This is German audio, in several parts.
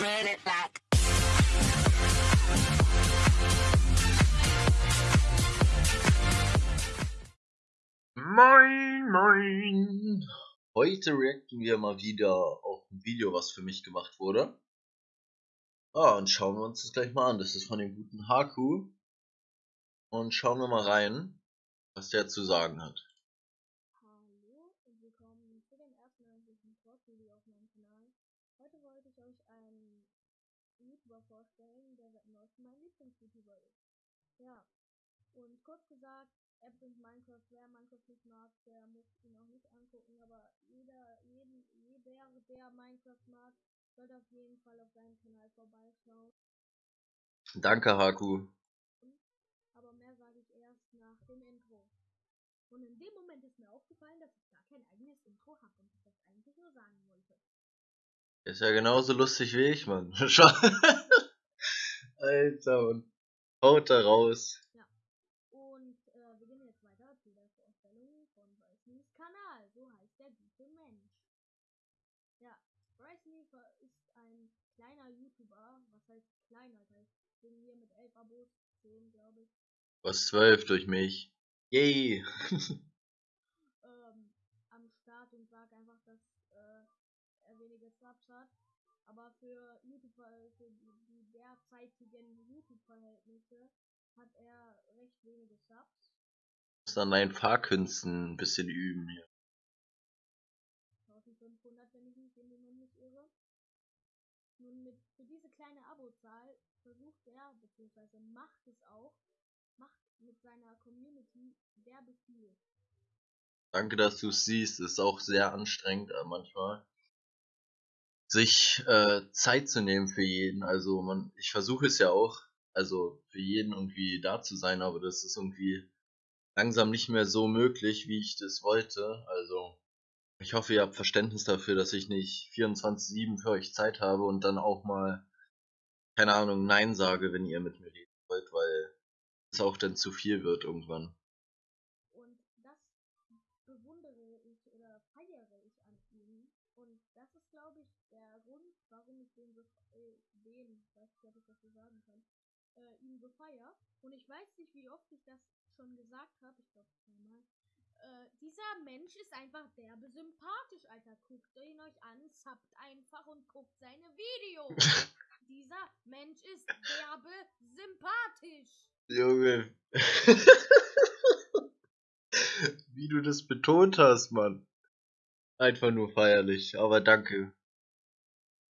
Moin, moin. Heute reacten wir mal wieder auf ein Video, was für mich gemacht wurde. Ah, und schauen wir uns das gleich mal an. Das ist von dem guten Haku. Und schauen wir mal rein, was der zu sagen hat. Hallo und willkommen zu dem ersten eigentlichen Talk-Video auf meinem Kanal. Heute wollte ich euch einen YouTuber vorstellen, der seit Lieblings-YouTuber ist. Ja, und kurz gesagt, er bringt Minecraft, wer Minecraft nicht mag, der muss ihn auch nicht angucken, aber jeder, jeden, jeder, der Minecraft mag, sollte auf jeden Fall auf seinen Kanal vorbeischauen. Danke, Haku. Aber mehr sage ich erst nach dem Intro. Und in dem Moment ist mir aufgefallen, dass ich gar kein eigenes Intro habe und ich das eigentlich nur sagen wollte. Ist ja genauso lustig wie ich, Mann. Schau. Alter, Mann. Haut da raus. Und äh, wir gehen jetzt weiter zu der Vorstellung von Bryce's Kanal. So heißt der gute Mensch. Ja, Bryce Leafer ist ein kleiner YouTuber. Was heißt kleiner? Das heißt, ich bin hier mit 11 Abos, 10 glaube ich. Was zwölf durch mich. Yay. ähm, am Start und sag einfach, dass äh, er wenige Subs hat. Aber für YouTube, für die, derzeitigen YouTube-Verhältnisse hat er recht wenige Subs. Muss an deinen Fahrkünsten ein bisschen üben hier. 1500, wenn ich mich in den nicht irre. Nun mit für diese kleine Abozahl versucht er, beziehungsweise macht es auch, macht mit seiner Community derbe viel. Danke, dass du es siehst. Ist auch sehr anstrengend äh, manchmal. Sich äh, Zeit zu nehmen für jeden. Also man, ich versuche es ja auch, also für jeden irgendwie da zu sein, aber das ist irgendwie langsam nicht mehr so möglich, wie ich das wollte. Also ich hoffe, ihr habt Verständnis dafür, dass ich nicht 24/7 für euch Zeit habe und dann auch mal, keine Ahnung, Nein sage, wenn ihr mit mir reden wollt, weil es auch dann zu viel wird irgendwann. Und das bewundere ich oder feiere ich an ihm. Und das ist, glaube ich, der Grund, warum ich den so, äh, den, ich weiß nicht, ob ich das so sagen kann, äh, ihn so feier. Und ich weiß nicht, wie oft ich das schon gesagt habe. Ich glaube zweimal. Äh, dieser Mensch ist einfach derbe sympathisch, Alter. Guckt ihn euch an, zappt einfach und guckt seine Videos. dieser Mensch ist derbe sympathisch. Junge. Wie du das betont hast, Mann. Einfach nur feierlich, aber danke.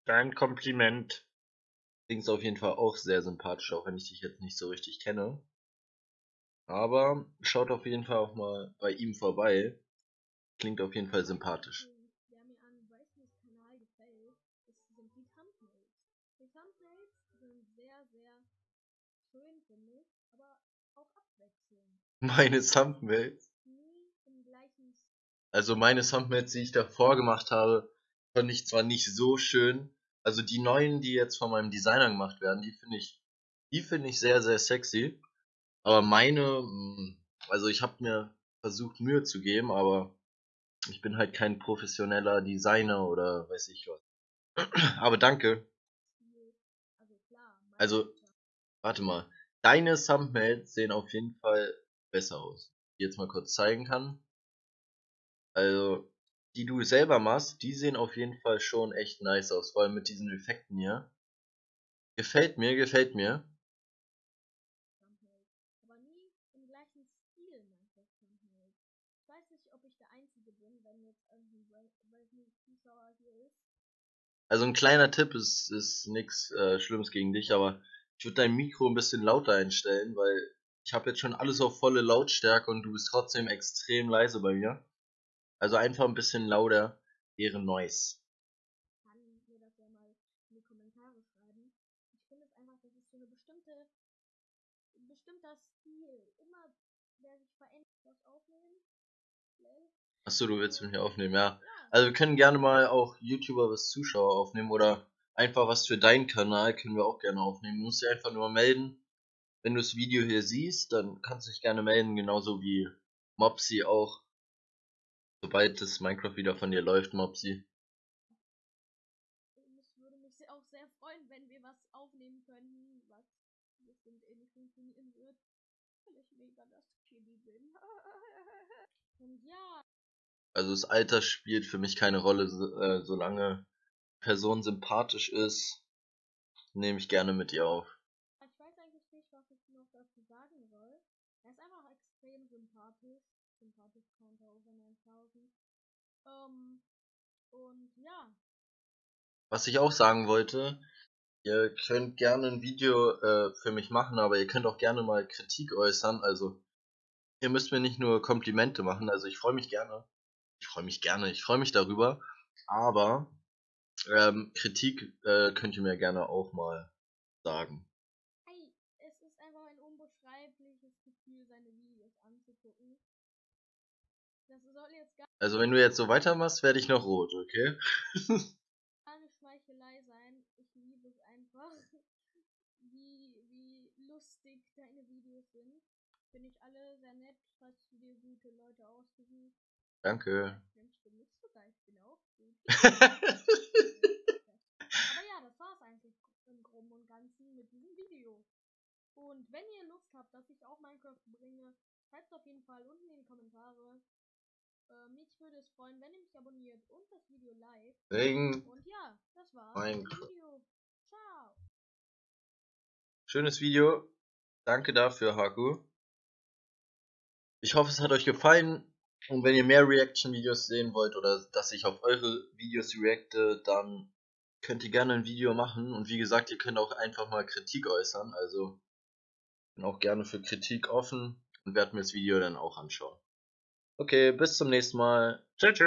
Dein Kompliment. Klingst auf jeden Fall auch sehr sympathisch, auch wenn ich dich jetzt nicht so richtig kenne. Aber schaut auf jeden Fall auch mal bei ihm vorbei. Klingt auf jeden Fall sympathisch. Der mir an Bryce's Kanal gefällt, ist, sind die Thumbnails. Die Thumbnails sind sehr, sehr schön, finde ich, aber auch abwechselnd. Meine Thumbnails. Nie im gleichen Stil. Also meine Thumbnails, die ich davor gemacht habe, fand ich zwar nicht so schön. Also die neuen, die jetzt von meinem Designer gemacht werden, die finde ich, die finde ich sehr, sehr sexy. Aber meine, mh, also ich habe mir versucht Mühe zu geben, aber ich bin halt kein professioneller Designer oder weiß ich was. Aber danke. Also. Warte mal. Deine Thumbnails sehen auf jeden Fall besser aus. Die jetzt mal kurz zeigen kann. Also, die du selber machst, die sehen auf jeden Fall schon echt nice aus. Vor allem mit diesen Effekten hier. Gefällt mir, gefällt mir. Aber nie im gleichen Stil Thumbnails. Ich weiß nicht, ob ich der Einzige bin, wenn jetzt irgendwie Zuschauer hier ist. Also ein kleiner Tipp ist, ist nix äh, Schlimmes gegen dich, aber ich würde dein Mikro ein bisschen lauter einstellen, weil ich habe jetzt schon alles auf volle Lautstärke und du bist trotzdem extrem leise bei mir. Also einfach ein bisschen lauter wäre Noise. kann mir das ja mal in die Kommentare schreiben. Ich finde es einfach, das ist so eine bestimmte, ein bestimmter Stil. Immer, der sich verändert, was aufnehmen. Achso, du willst mir aufnehmen, ja. Ja, Also wir können gerne mal auch YouTuber was Zuschauer aufnehmen oder einfach was für deinen Kanal können wir auch gerne aufnehmen. Du musst dich einfach nur melden. Wenn du das Video hier siehst, dann kannst du dich gerne melden, genauso wie Mopsy auch. Sobald das Minecraft wieder von dir läuft, Mopsy. es würde mich auch sehr freuen, wenn wir was aufnehmen könnten, was bestimmt eh nicht funktionieren wird. Weil ich mega das Chili bin. Und ja. Also das Alter spielt für mich keine Rolle, so, äh, solange Person sympathisch ist, nehme ich gerne mit ihr auf. Ich weiß eigentlich nicht, was ich noch dazu sagen soll. Er ist einfach extrem sympathisch. Sympathisch Counter over 9000. Ähm, und ja. Was ich auch sagen wollte, ihr könnt gerne ein Video äh, für mich machen, aber ihr könnt auch gerne mal Kritik äußern. Also ihr müsst mir nicht nur Komplimente machen. Also ich freue mich gerne. Ich freue mich gerne. Ich freue mich darüber. Aber ähm, Kritik äh, könnt ihr mir gerne auch mal sagen. Hey, es ist einfach ein unbeschreibliches Gefühl, seine Videos anzugucken. Das soll jetzt gar Also wenn du jetzt so weitermachst, werde ich noch rot, okay? keine Schmeichelei sein. Ich liebe es einfach, wie, wie lustig deine Videos sind. Finde ich alle sehr nett, hast du dir gute Leute ausgesucht. Danke. Mensch, du bist sogar, ich bin auch gut. Aber ja, das war's eigentlich im Groben und Ganzen mit diesem Video. Und wenn ihr Lust habt, dass ich auch Minecraft bringe, schreibt auf jeden Fall unten in die Kommentare. Äh, mich würde es freuen, wenn ihr mich abonniert und das Video liked. Regen. Und ja, das war's. Dem Video. Ciao. Schönes Video. Danke dafür, Haku. Ich hoffe, es hat euch gefallen. Und wenn ihr mehr Reaction-Videos sehen wollt oder dass ich auf eure Videos reacte, dann könnt ihr gerne ein Video machen. Und wie gesagt, ihr könnt auch einfach mal Kritik äußern. Also bin auch gerne für Kritik offen und werde mir das Video dann auch anschauen. Okay, bis zum nächsten Mal. Tschüss.